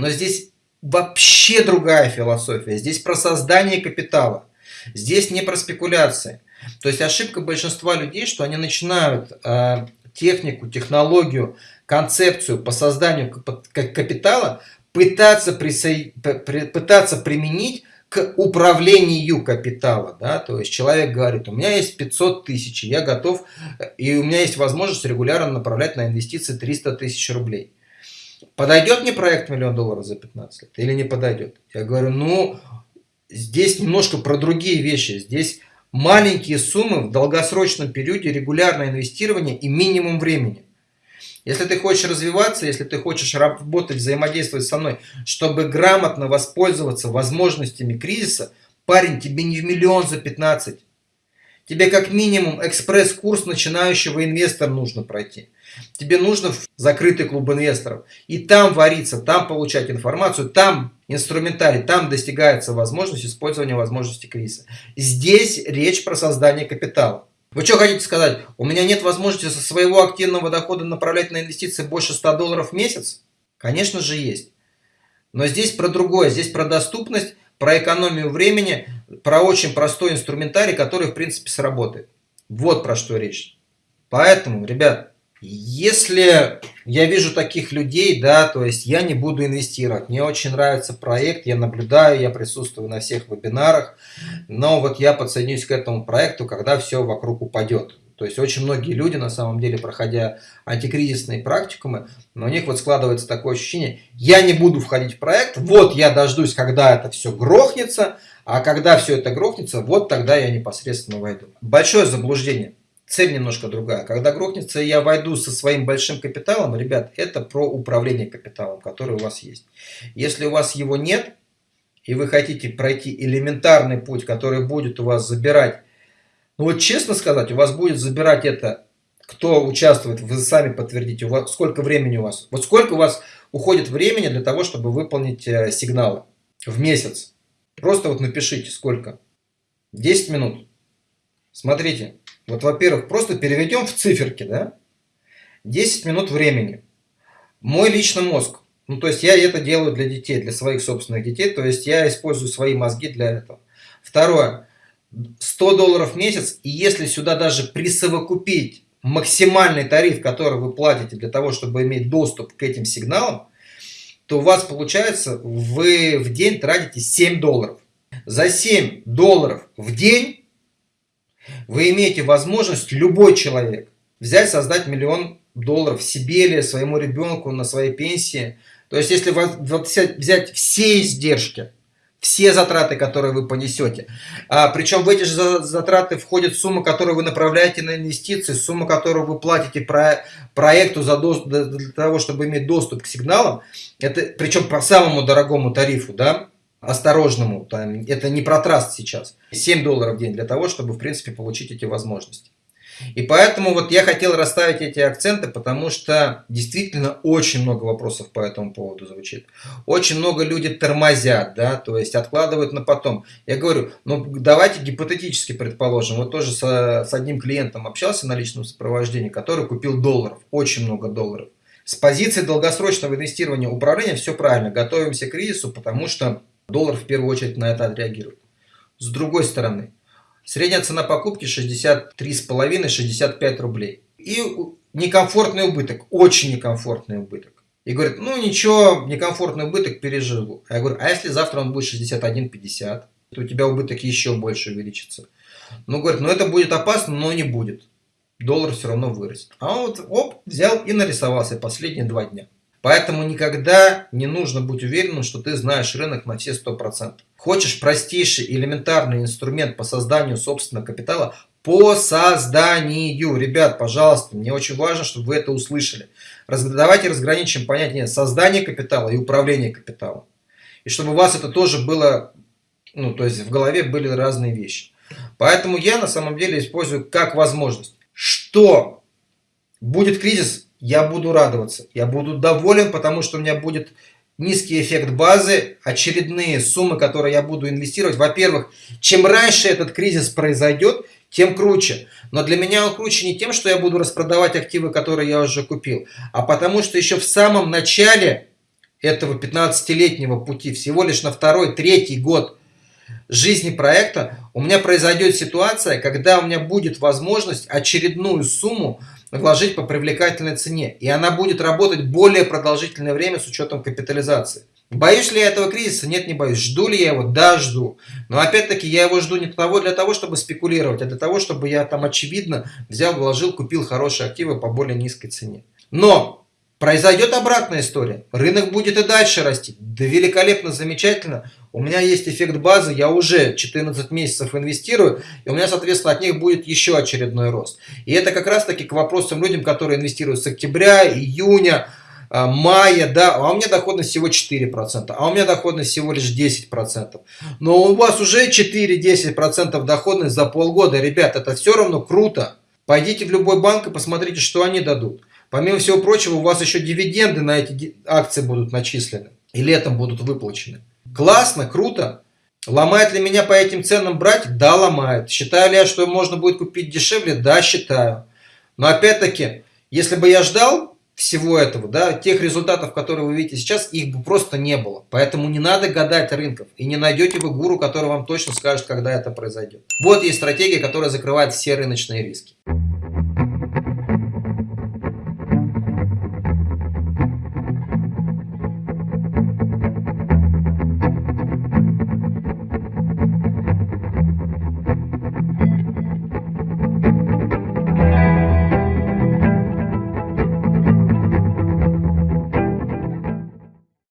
Но здесь вообще другая философия. Здесь про создание капитала. Здесь не про спекуляции. То есть ошибка большинства людей, что они начинают э, технику, технологию, концепцию по созданию капитала пытаться, присо... пытаться применить к управлению капитала. Да? То есть человек говорит, у меня есть 500 тысяч, я готов, и у меня есть возможность регулярно направлять на инвестиции 300 тысяч рублей. Подойдет мне проект миллион долларов за 15 лет или не подойдет? Я говорю, ну, здесь немножко про другие вещи. Здесь маленькие суммы в долгосрочном периоде, регулярное инвестирование и минимум времени. Если ты хочешь развиваться, если ты хочешь работать, взаимодействовать со мной, чтобы грамотно воспользоваться возможностями кризиса, парень, тебе не в миллион за 15. Тебе как минимум экспресс-курс начинающего инвестора нужно пройти. Тебе нужно в закрытый клуб инвесторов. И там вариться, там получать информацию, там инструментарий, там достигается возможность использования возможности кризиса. Здесь речь про создание капитала. Вы что хотите сказать? У меня нет возможности со своего активного дохода направлять на инвестиции больше 100 долларов в месяц? Конечно же есть. Но здесь про другое. Здесь про доступность, про экономию времени, про очень простой инструментарий, который в принципе сработает. Вот про что речь. Поэтому, ребят, если я вижу таких людей, да, то есть я не буду инвестировать. Мне очень нравится проект, я наблюдаю, я присутствую на всех вебинарах, но вот я подсоединюсь к этому проекту, когда все вокруг упадет. То есть очень многие люди, на самом деле, проходя антикризисные практикумы, но у них вот складывается такое ощущение, я не буду входить в проект, вот я дождусь, когда это все грохнется, а когда все это грохнется, вот тогда я непосредственно войду. Большое заблуждение цель немножко другая. Когда грохнется, я войду со своим большим капиталом, ребят, это про управление капиталом, который у вас есть. Если у вас его нет, и вы хотите пройти элементарный путь, который будет у вас забирать, ну вот честно сказать, у вас будет забирать это, кто участвует, вы сами подтвердите, у вас, сколько времени у вас, вот сколько у вас уходит времени для того, чтобы выполнить э, сигналы в месяц. Просто вот напишите, сколько. 10 минут. Смотрите, вот, во-первых, просто переведем в циферки, да? 10 минут времени. Мой личный мозг. Ну, то есть я это делаю для детей, для своих собственных детей. То есть я использую свои мозги для этого. Второе. 100 долларов в месяц. И если сюда даже присовокупить максимальный тариф, который вы платите для того, чтобы иметь доступ к этим сигналам, то у вас получается, вы в день тратите 7 долларов. За 7 долларов в день вы имеете возможность, любой человек, взять, создать миллион долларов себе или своему ребенку на своей пенсии. То есть, если взять все издержки, все затраты, которые вы понесете. А, причем в эти же затраты входит сумма, которую вы направляете на инвестиции, сумма, которую вы платите про, проекту за до, для того, чтобы иметь доступ к сигналам. Это, причем по самому дорогому тарифу, да, осторожному, там, это не про траст сейчас, 7 долларов в день для того, чтобы, в принципе, получить эти возможности. И поэтому вот я хотел расставить эти акценты, потому что действительно очень много вопросов по этому поводу звучит. Очень много людей тормозят, да, то есть откладывают на потом. Я говорю, ну давайте гипотетически предположим, вот тоже с, с одним клиентом общался на личном сопровождении, который купил долларов, очень много долларов. С позиции долгосрочного инвестирования управления все правильно, готовимся к кризису, потому что Доллар в первую очередь на это отреагирует. С другой стороны, средняя цена покупки 63,5-65 рублей. И некомфортный убыток, очень некомфортный убыток. И говорит, ну ничего, некомфортный убыток переживу. А я говорю, а если завтра он будет 61,50, то у тебя убыток еще больше увеличится. Ну, говорит, ну это будет опасно, но не будет. Доллар все равно вырастет. А он вот, оп, взял и нарисовался последние два дня. Поэтому никогда не нужно быть уверенным, что ты знаешь рынок на все 100%. Хочешь простейший элементарный инструмент по созданию собственного капитала? По созданию. Ребят, пожалуйста, мне очень важно, чтобы вы это услышали. Давайте разграничим понятие создания капитала и управления капиталом. И чтобы у вас это тоже было, ну, то есть в голове были разные вещи. Поэтому я на самом деле использую как возможность. Что будет кризис, я буду радоваться, я буду доволен, потому что у меня будет низкий эффект базы, очередные суммы, которые я буду инвестировать. Во-первых, чем раньше этот кризис произойдет, тем круче. Но для меня он круче не тем, что я буду распродавать активы, которые я уже купил, а потому что еще в самом начале этого 15-летнего пути, всего лишь на второй, третий год жизни проекта, у меня произойдет ситуация, когда у меня будет возможность очередную сумму вложить по привлекательной цене. И она будет работать более продолжительное время с учетом капитализации. Боюсь ли я этого кризиса? Нет, не боюсь. Жду ли я его? Да, жду. Но опять-таки я его жду не того, для того, чтобы спекулировать, а для того, чтобы я там очевидно взял, вложил, купил хорошие активы по более низкой цене. Но произойдет обратная история. Рынок будет и дальше расти. Да великолепно, замечательно. У меня есть эффект базы, я уже 14 месяцев инвестирую, и у меня, соответственно, от них будет еще очередной рост. И это как раз таки к вопросам людям, которые инвестируют с октября, июня, а, мая, да, а у меня доходность всего 4%, а у меня доходность всего лишь 10%. Но у вас уже 4-10% доходность за полгода, ребят, это все равно круто. Пойдите в любой банк и посмотрите, что они дадут. Помимо всего прочего, у вас еще дивиденды на эти акции будут начислены и летом будут выплачены. Классно, круто. Ломает ли меня по этим ценам брать? Да, ломает. Считаю ли я, что можно будет купить дешевле? Да, считаю. Но опять-таки, если бы я ждал, всего этого, да, тех результатов, которые вы видите сейчас, их бы просто не было. Поэтому не надо гадать рынков. И не найдете вы гуру, который вам точно скажет, когда это произойдет. Вот есть стратегия, которая закрывает все рыночные риски.